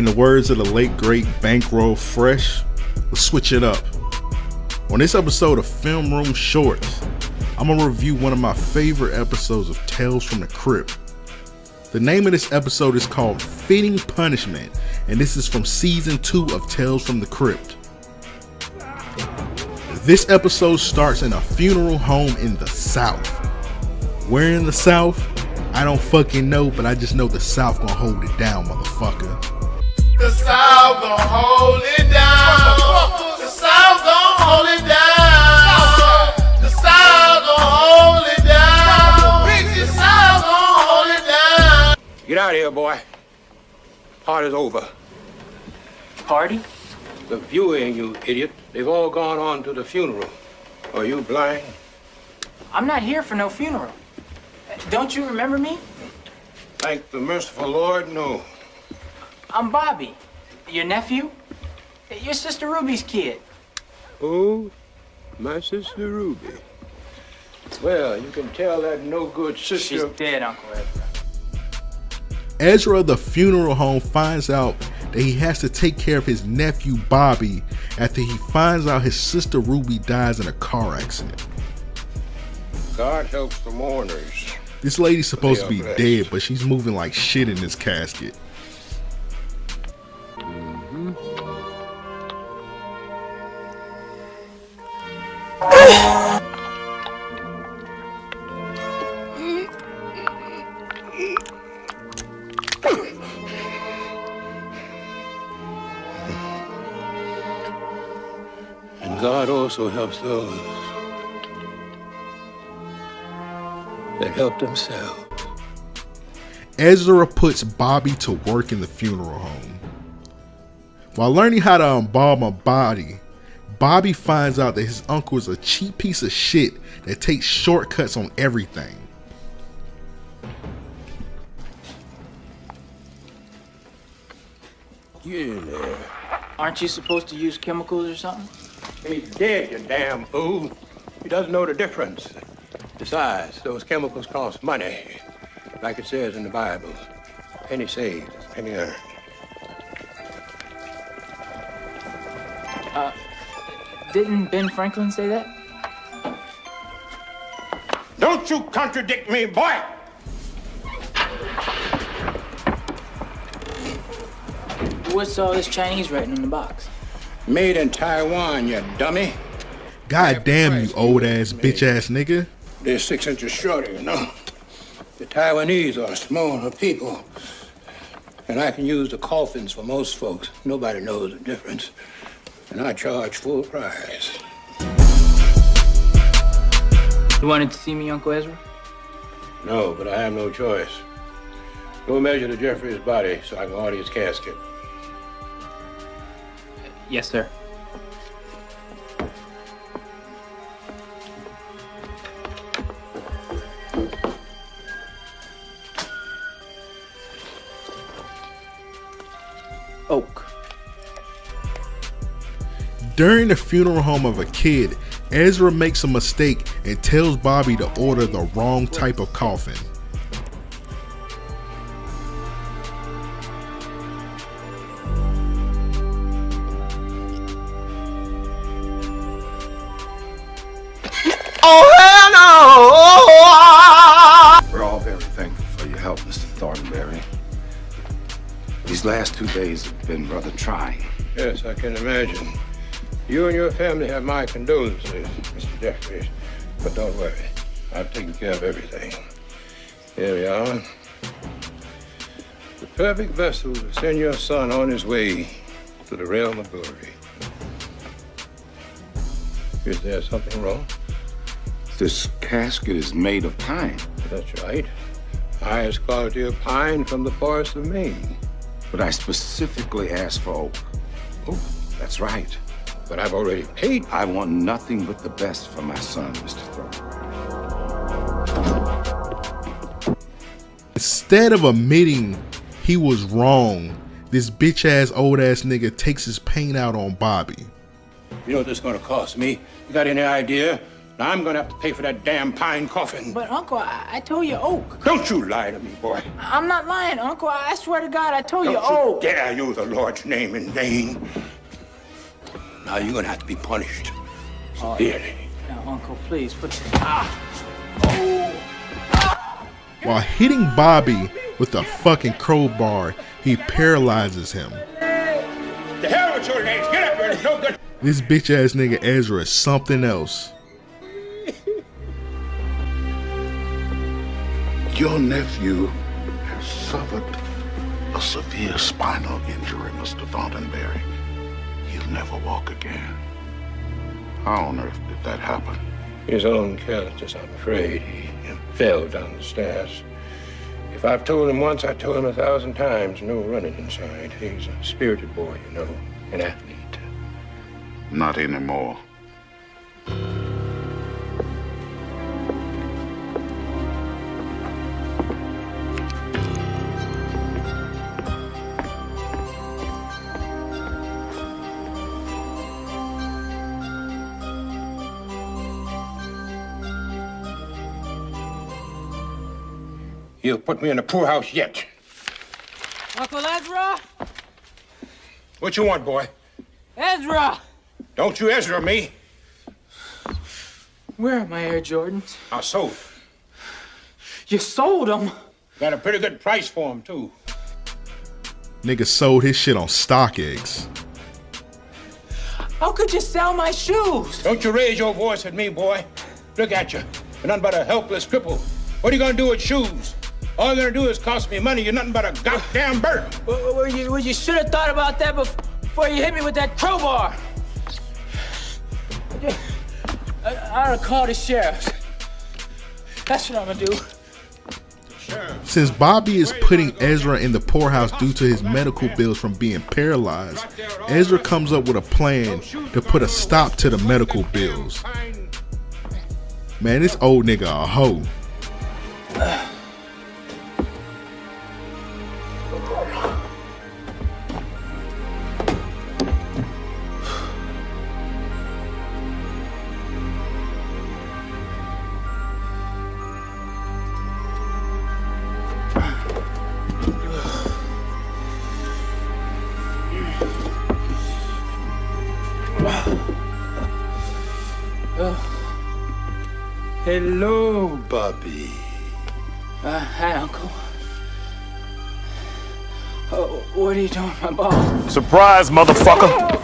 In the words of the late great Bankroll Fresh, let's switch it up. On this episode of Film Room Shorts, I'm gonna review one of my favorite episodes of Tales from the Crypt. The name of this episode is called Fitting Punishment, and this is from season 2 of Tales from the Crypt. This episode starts in a funeral home in the South. Where in the South? I don't fucking know, but I just know the South gonna hold it down, motherfucker. The South gon' hold it down. The South gon' hold it down. The South gon' hold it down. The South gon' hold it down. Get out of here, boy. Party's over. Party? The viewing, you idiot. They've all gone on to the funeral. Are you blind? I'm not here for no funeral. Don't you remember me? Thank the merciful Lord, no. I'm Bobby. Your nephew? Your sister Ruby's kid. Oh, my sister Ruby. Well, you can tell that no good sister. She's dead, Uncle Ezra. Ezra, the funeral home, finds out that he has to take care of his nephew Bobby after he finds out his sister Ruby dies in a car accident. God helps the mourners. This lady's supposed to be are blessed. dead, but she's moving like shit in this casket. Also helps those that help themselves. Ezra puts Bobby to work in the funeral home. While learning how to embalm a body, Bobby finds out that his uncle is a cheap piece of shit that takes shortcuts on everything. Get in there. Aren't you supposed to use chemicals or something? He's dead, you damn fool. He doesn't know the difference. Besides, those chemicals cost money. Like it says in the Bible. Penny saved, penny earned. Uh, didn't Ben Franklin say that? Don't you contradict me, boy! What's all this Chinese writing in the box? Made in Taiwan, you dummy. God damn you old ass bitch ass nigga. They're six inches shorter, you know. The Taiwanese are smaller people. And I can use the coffins for most folks. Nobody knows the difference. And I charge full price. You wanted to see me, Uncle Ezra? No, but I have no choice. Go measure the Jeffrey's body so I can order his casket. Yes, sir. Oak. During the funeral home of a kid, Ezra makes a mistake and tells Bobby to order the wrong type of coffin. Oh, We're all very thankful for your help, Mr. Thornberry. These last two days have been rather trying. Yes, I can imagine. You and your family have my condolences, Mr. Jeffries. But don't worry. I've taken care of everything. Here we are. The perfect vessel to send your son on his way to the realm of glory. Is there something wrong? This casket is made of pine, That's right. Highest quality of pine from the forest of Maine. but I specifically asked for oak. Oh, That's right. but I've already paid. I want nothing but the best for my son, Mr. Thornberry. Instead of admitting he was wrong, this bitch ass old ass nigga takes his pain out on Bobby. You know what this is going to cost me? You got any idea? Now I'm gonna have to pay for that damn pine coffin. But Uncle, I, I told you oak. Don't you lie to me, boy. I'm not lying, Uncle. I swear to God, I told Don't you you oak. dare use the Lord's name in vain. Now you're gonna have to be punished Oh, severely. Now, Uncle, please put. Ah. Oh. While hitting Bobby with a fucking crowbar, he paralyzes him. The hell with your legs. Get up here. No good. This bitch ass nigga Ezra is something else. Your nephew has suffered a severe spinal injury, Mr. Thornberry. He'll never walk again. How on earth did that happen? His own carelessness, I'm afraid. He fell down the stairs. If I've told him once, I told him a thousand times. No running inside. He's a spirited boy, you know, an athlete. Not anymore. He'll put me in the poorhouse yet. Uncle Ezra? What you want, boy? Ezra! Don't you Ezra me. Where are my Air Jordans? I sold. You sold them? Got a pretty good price for them, too. Nigga sold his shit on StockX. How could you sell my shoes? Don't you raise your voice at me, boy. Look at you. You're nothing but a helpless cripple. What are you gonna do with shoes? All you're gonna do is cost me money. You're nothing but a goddamn burden. Well, well, you, well, you should have thought about that before you hit me with that crowbar. I, I ought to call the sheriff. That's what I'm gonna do. Since Bobby is putting Ezra in the poorhouse due to his medical bills from being paralyzed, Ezra comes up with a plan to put a stop to the medical bills. Man, this old nigga a hoe. Hello, Bobby. Uh, hi, Uncle. Oh, what are you doing, with my ball? Surprise, motherfucker!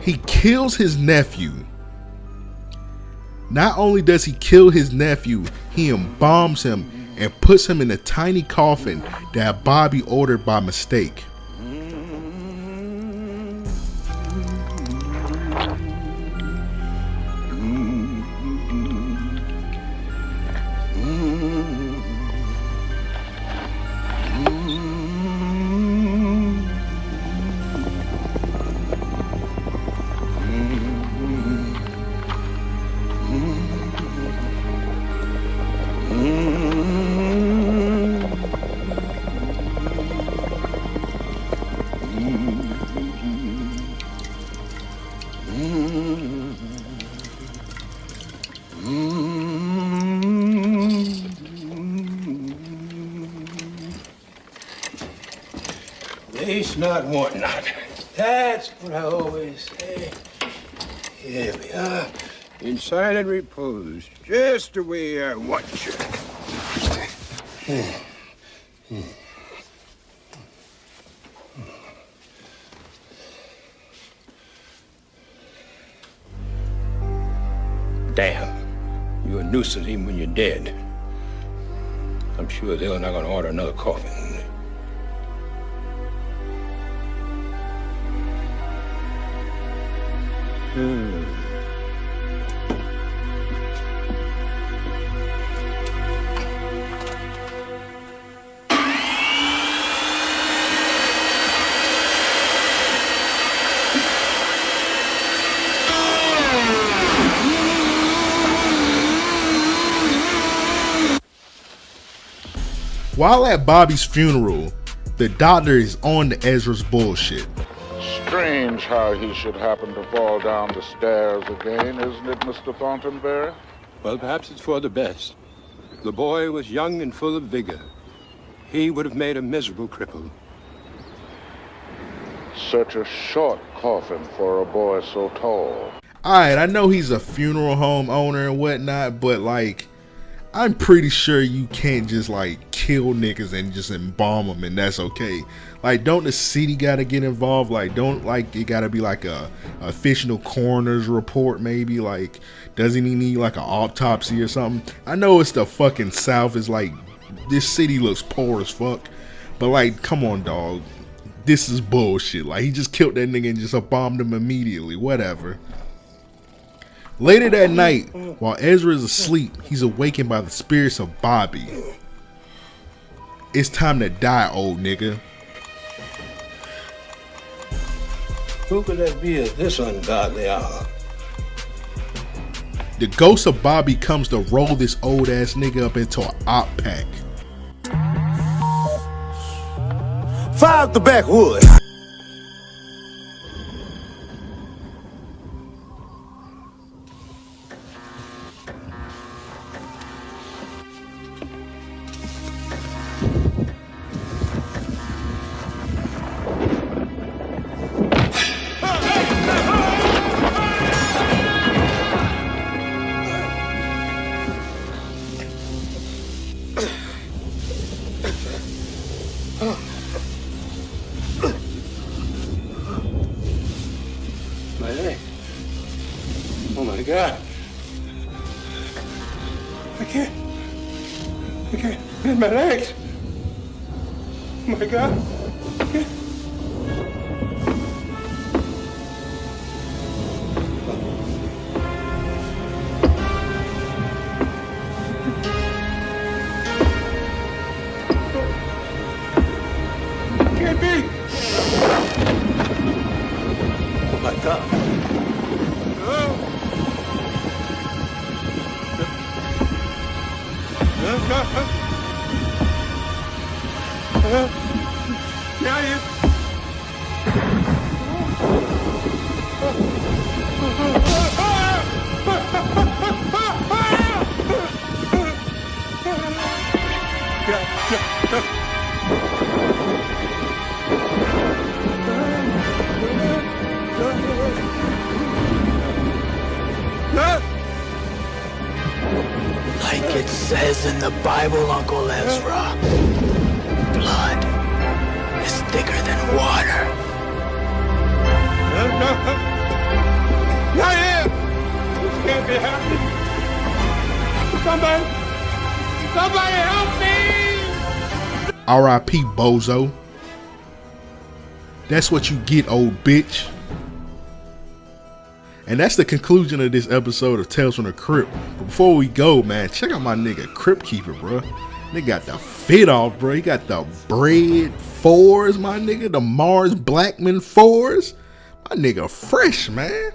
He kills his nephew. Not only does he kill his nephew, he embalms him and puts him in a tiny coffin that Bobby ordered by mistake. Not, want not. That's what I always say. Here we are, in silent repose, just the way I want you. Damn, you're a nuisance even when you're dead. I'm sure they're not gonna order another coffin. While at Bobby's funeral, the doctor is on to Ezra's bullshit. Strange how he should happen to fall down the stairs again, isn't it, Mr. Thornberry? Well, perhaps it's for the best. The boy was young and full of vigor. He would have made a miserable cripple. Such a short coffin for a boy so tall. Alright, I know he's a funeral home owner and whatnot, but like, I'm pretty sure you can't just like kill niggas and just embalm them and that's okay. Like, don't the city gotta get involved? Like, don't like it gotta be like a, a official coroner's report, maybe? Like, doesn't he need like an autopsy or something? I know it's the fucking South, It's like this city looks poor as fuck, but like, come on, dog. This is bullshit. Like, he just killed that nigga and just bombed him immediately. Whatever. Later that night, while Ezra is asleep, he's awakened by the spirits of Bobby. It's time to die, old nigga. Who could that be at this ungodly hour? The ghost of Bobby comes to roll this old ass nigga up into an op pack. Fire up the backwood. Can't. I can't bend my legs. Oh my God. Yeah, Like it says in the Bible, Uncle Ezra, blood is thicker than water. Not here! This can't be happening. Somebody, somebody help me! R.I.P. Bozo. That's what you get, old bitch. And that's the conclusion of this episode of Tales from the Crypt. But before we go, man, check out my nigga Crypt Keeper, bro. Nigga got the fit off, bro. He got the Bred fours, my nigga. The Mars Blackman fours. My nigga fresh, man.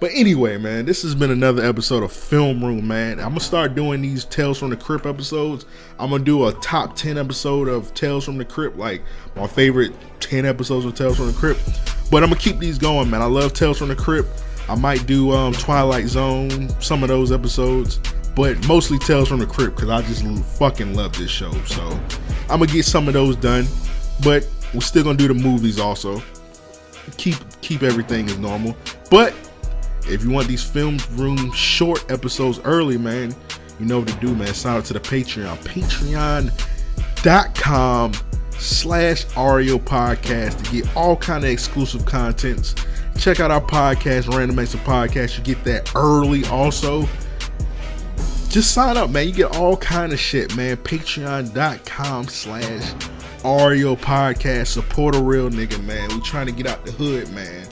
But anyway, man, this has been another episode of Film Room, man. I'm gonna start doing these Tales from the Crypt episodes. I'm gonna do a top 10 episode of Tales from the Crypt, like my favorite 10 episodes of Tales from the Crypt. But I'm gonna keep these going, man. I love Tales from the Crypt. I might do um, Twilight Zone, some of those episodes, but mostly Tales from the Crypt because I just fucking love this show. So I'm gonna get some of those done, but we're still gonna do the movies also. Keep keep everything as normal, but if you want these film room short episodes early, man, you know what to do, man. Sign up to the Patreon. Patreon.com slash Ario Podcast to get all kind of exclusive contents. Check out our podcast, Random of Podcast. You get that early also. Just sign up, man. You get all kind of shit, man. Patreon.com slash Ario Podcast. Support a real nigga, man. We trying to get out the hood, man.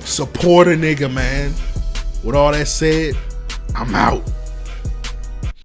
Support a nigga, man. With all that said, I'm out.